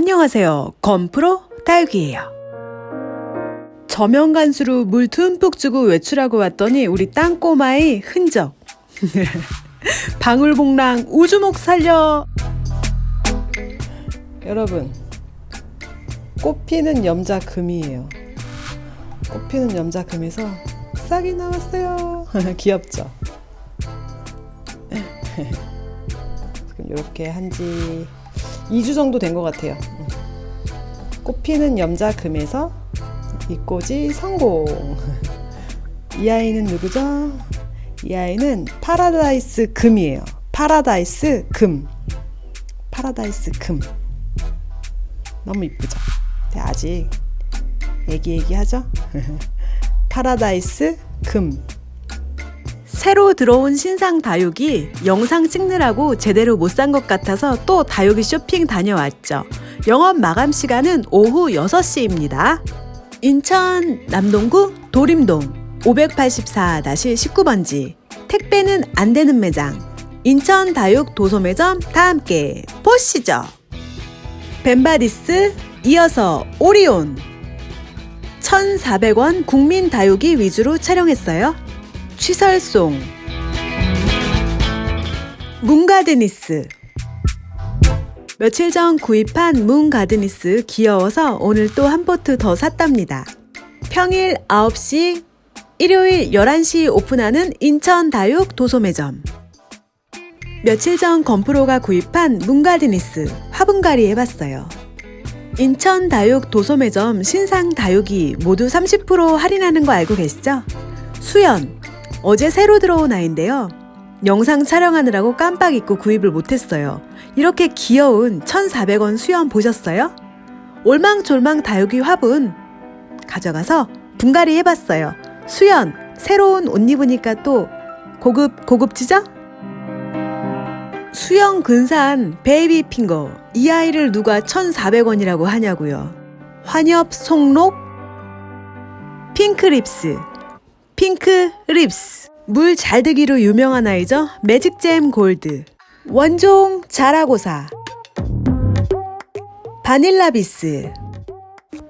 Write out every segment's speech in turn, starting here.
안녕하세요. 건프로 다육이에요. 저면 간수로 물 듬뿍 주고 외출하고 왔더니 우리 땅꼬마의 흔적. 방울복랑 우주목 살려. 여러분, 꽃피는 염자금이에요. 꽃피는 염자금에서 싹이 나왔어요. 귀엽죠? 지금 이렇게 한지 2주 정도 된 것 같아요. 꽃피는 염자금에서 이 꽃이 성공. 이 아이는 누구죠? 이 아이는 파라다이스 금이에요. 파라다이스 금. 파라다이스 금. 너무 이쁘죠? 아직 애기애기하죠? 파라다이스 금. 새로 들어온 신상 다육이 영상 찍느라고 제대로 못 산 것 같아서 또 다육이 쇼핑 다녀왔죠. 영업 마감 시간은 오후 6시입니다. 인천 남동구 도림동 584-19번지 택배는 안 되는 매장 인천 다육 도소매점 다 함께 보시죠. 벤바디스 이어서 오리온 1,400원 국민 다육이 위주로 촬영했어요. 취설송 문가드니스 며칠 전 구입한 문가드니스 귀여워서 오늘 또 한 포트 더 샀답니다. 평일 9시, 일요일 11시 오픈하는 인천 다육 도소매점 며칠 전 건프로가 구입한 문가드니스 화분갈이 해봤어요. 인천 다육 도소매점 신상 다육이 모두 30% 할인하는 거 알고 계시죠? 수연, 어제 새로 들어온 아이인데요. 영상 촬영하느라고 깜빡 잊고 구입을 못했어요. 이렇게 귀여운 1,400원 수염 보셨어요? 올망졸망 다육이 화분 가져가서 분갈이 해봤어요. 수연, 새로운 옷 입으니까 또 고급, 고급지죠? 수영 근사한 베이비 핑거 이 아이를 누가 1,400원이라고 하냐고요. 환엽 송록 핑크 립스 핑크 립스. 물 잘 들기로 유명한 아이죠? 매직잼 골드. 원종 자라고사. 바닐라 비스.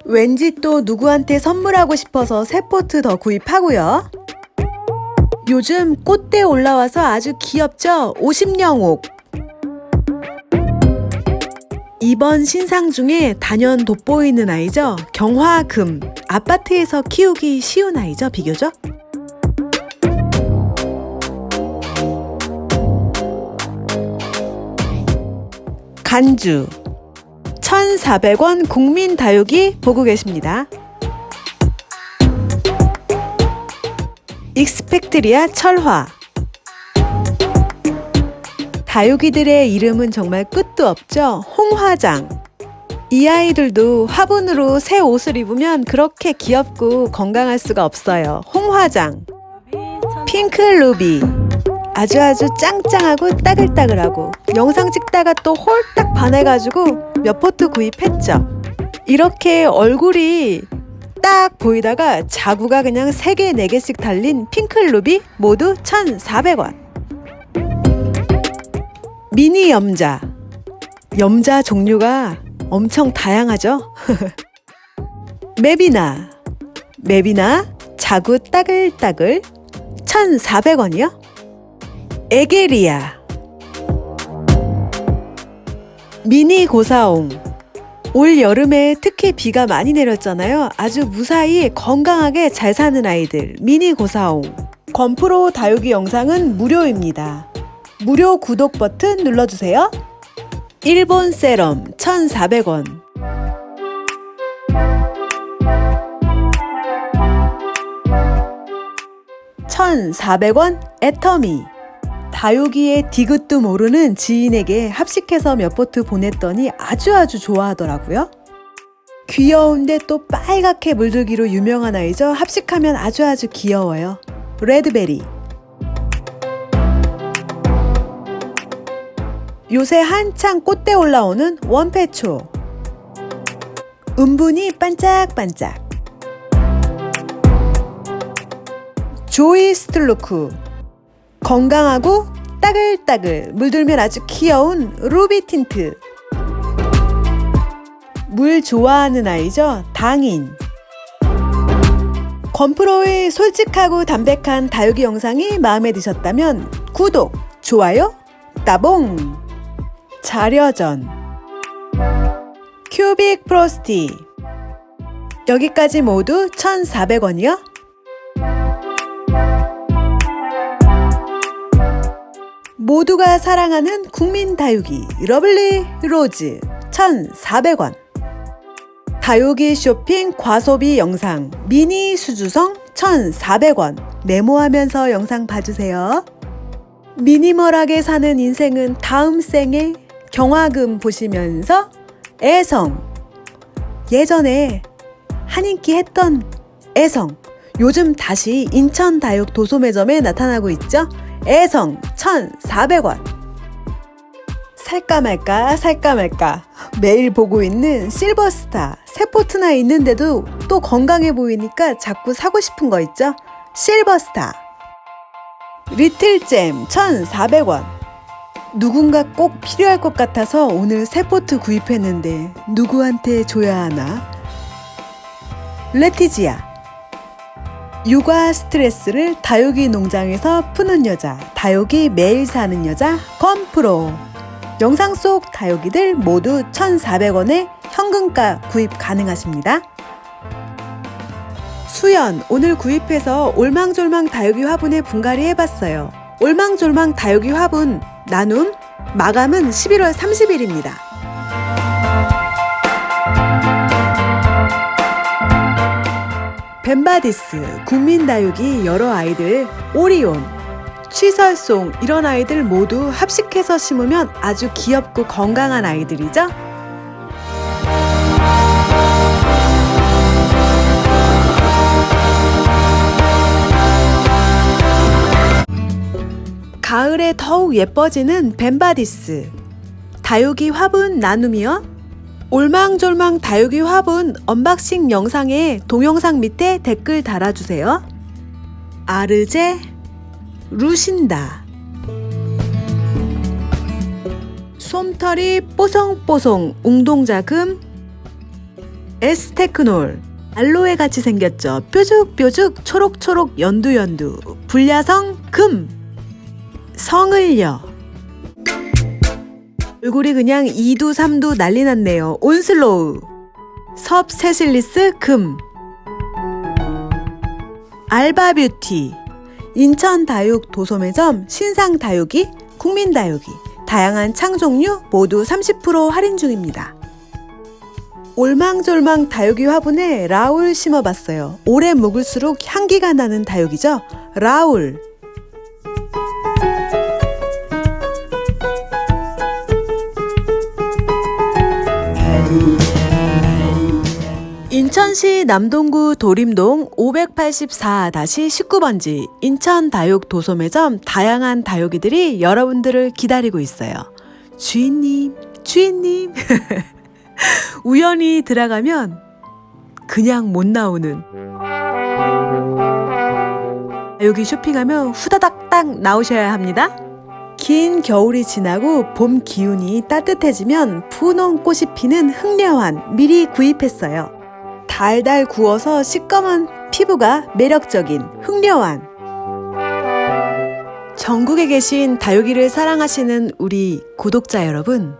왠지 또 누구한테 선물하고 싶어서 새 포트 더 구입하고요. 요즘 꽃대 올라와서 아주 귀엽죠? 50령옥. 이번 신상 중에 단연 돋보이는 아이죠? 경화금. 아파트에서 키우기 쉬운 아이죠? 비교적 간주 1,400원 국민 다육이 보고 계십니다. 익스펙트리아 철화 다육이들의 이름은 정말 끝도 없죠. 홍화장 이 아이들도 화분으로 새 옷을 입으면 그렇게 귀엽고 건강할 수가 없어요. 홍화장 핑크 루비 아주 아주 짱짱하고 따글따글하고 영상 찍다가 또 홀딱 반해가지고 몇 포트 구입했죠. 이렇게 얼굴이 딱 보이다가 자구가 그냥 3개, 4개씩 달린 핑클루비 모두 1,400원. 미니 염자. 염자 종류가 엄청 다양하죠? 맵이나. 맵이나 자구 따글따글 1,400원이요 에게리아 미니 고사옹 올 여름에 특히 비가 많이 내렸잖아요. 아주 무사히 건강하게 잘 사는 아이들 미니 고사옹 건프로 다육이 영상은 무료입니다. 무료 구독 버튼 눌러주세요. 일본 세럼 1,400원 1,400원 애터미 다육이의 디귿도 모르는 지인에게 합식해서 몇 포트 보냈더니 아주 아주 좋아하더라고요. 귀여운데 또 빨갛게 물들기로 유명한 아이죠. 합식하면 아주 아주 귀여워요. Red Berry 요새 한창 꽃대 올라오는 원패초 은분이 반짝반짝 Joyce Tulloch 건강하고 따글따글 물들면 아주 귀여운 Ruby Tint 물 좋아하는 아이죠? 당인. 건프로의 솔직하고 담백한 다육이 영상이 마음에 드셨다면 구독, 좋아요, 따봉! 자려전 Cubic Frosty 여기까지 모두 1,400원이요? 모두가 사랑하는 국민 다육이 Lovely Rose 1,400원 다육이 쇼핑 과소비 영상 미니 수주성 1,400원 메모하면서 영상 봐주세요. 미니멀하게 사는 인생은 다음 생에 경화금 보시면서 애성 예전에 한 인기 했던 애성 요즘 다시 인천 다육 도소매점에 나타나고 있죠. 애성 1,400원. 살까 말까 살까 말까. 매일 보고 있는 실버스타 세포트나 있는데도 또 건강해 보이니까 자꾸 사고 싶은 거 있죠? 실버스타. 리틀잼 1,400원. 누군가 꼭 필요할 것 같아서 오늘 세포트 구입했는데 누구한테 줘야 하나? 레티지아 육아 스트레스를 다육이 농장에서 푸는 여자 다육이 매일 사는 여자 건프로 영상 속 다육이들 모두 1,400원에 현금가 구입 가능하십니다. 수연 오늘 구입해서 올망졸망 다육이 화분에 분갈이 해봤어요. 올망졸망 다육이 화분 나눔 마감은 11월 30일입니다. 벤바디스, 국민다육이 여러 아이들, 오리온, 취설송 이런 아이들 모두 합식해서 심으면 아주 귀엽고 건강한 아이들이죠? 가을에 더욱 예뻐지는 벤바디스 다육이 화분 나눔이요 올망졸망 다육이 화분 unboxing 영상에 동영상 밑에 댓글 달아주세요. 아르제 루신다. 솜털이 뽀송뽀송 웅동자금. 에스테크놀. 알로에 같이 생겼죠. 뾰족뾰족 초록초록 연두연두. 불야성 금. 성을요. 얼굴이 그냥 2두 3두 난리 났네요. 온슬로우. 섭 세실리스 금. 알바 뷰티. 인천 다육 도소매점 신상 다육이, 국민 다육이, 다양한 창 종류 모두 30% 할인 중입니다. 올망졸망 다육이 화분에 라울 심어봤어요. 오래 묵을수록 향기가 나는 다육이죠. 라울. 인천시 남동구 도림동 584-19번지 인천 다육 도소매점 다양한 다육이들이 여러분들을 기다리고 있어요. 주인님, 주인님. 우연히 들어가면 그냥 못 나오는 여기 쇼핑하면 후다닥 딱 나오셔야 합니다. 긴 겨울이 지나고 봄 기운이 따뜻해지면 분홍 꽃이 피는 흑려환 미리 구입했어요. 달달 구워서 시꺼먼 피부가 매력적인 흑려환 전국에 계신 다육이를 사랑하시는 우리 구독자 여러분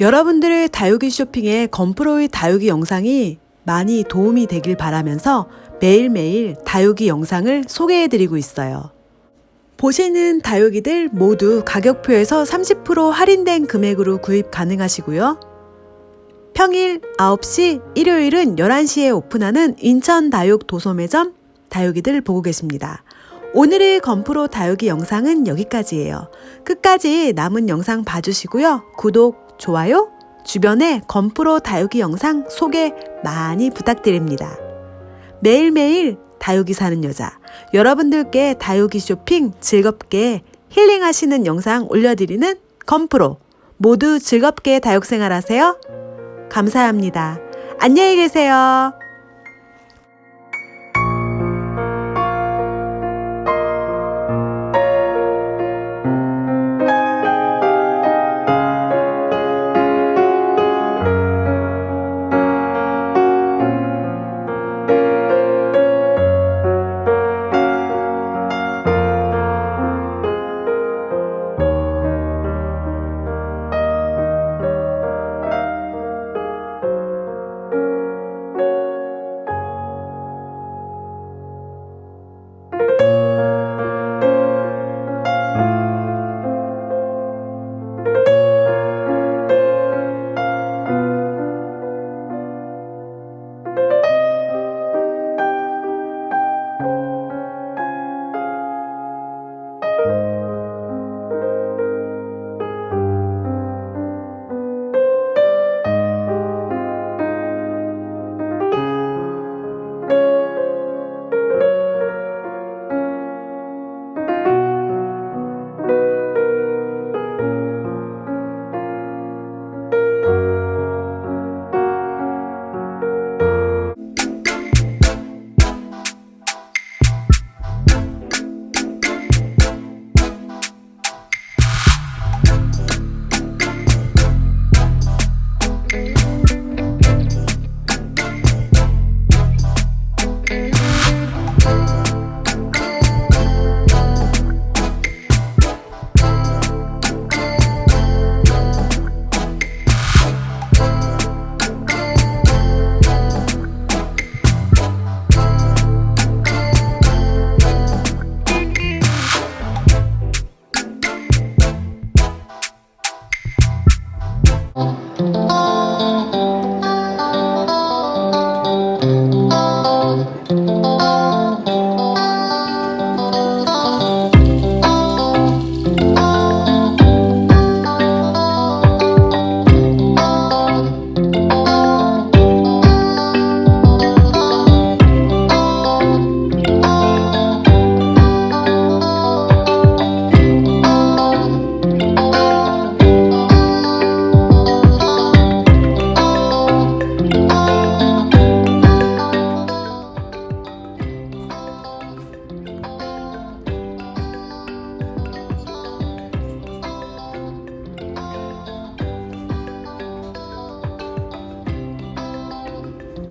여러분들의 다육이 쇼핑에 건프로의 다육이 영상이 많이 도움이 되길 바라면서 매일매일 다육이 영상을 소개해드리고 있어요. 보시는 다육이들 모두 가격표에서 30% 할인된 금액으로 구입 가능하시고요. 평일 9시, 일요일은 11시에 오픈하는 인천 다육 도소매점 다육이들 보고 계십니다. 오늘의 건프로 다육이 영상은 여기까지예요. 끝까지 남은 영상 봐주시고요. 구독, 좋아요, 주변에 건프로 다육이 영상 소개 많이 부탁드립니다. 매일매일 다육이 사는 여자, 여러분들께 다육이 쇼핑 즐겁게 힐링하시는 영상 올려드리는 건프로 모두 즐겁게 다육 생활 하세요. 감사합니다. 안녕히 계세요.